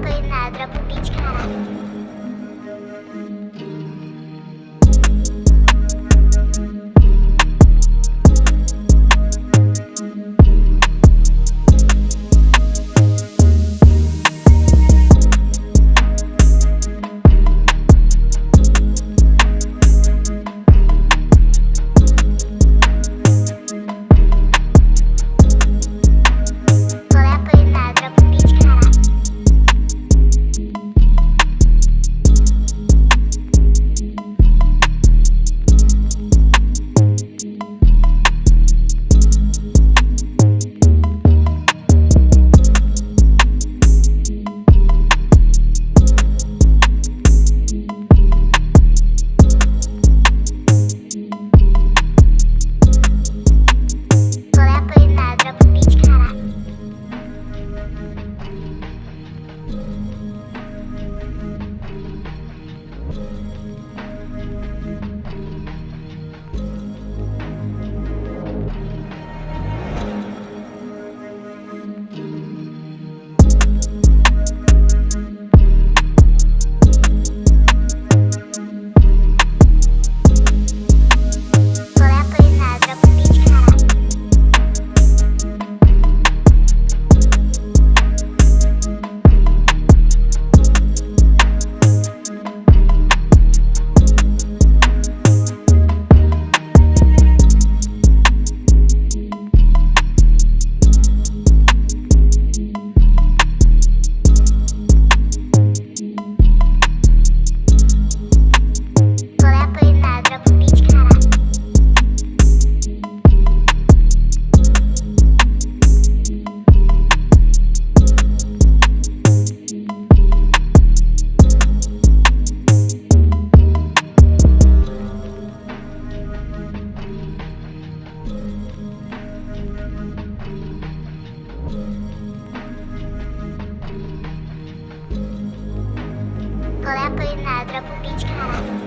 Catarina, dropa o beat, caralho. Qual é a coordenada? Dropa o beat.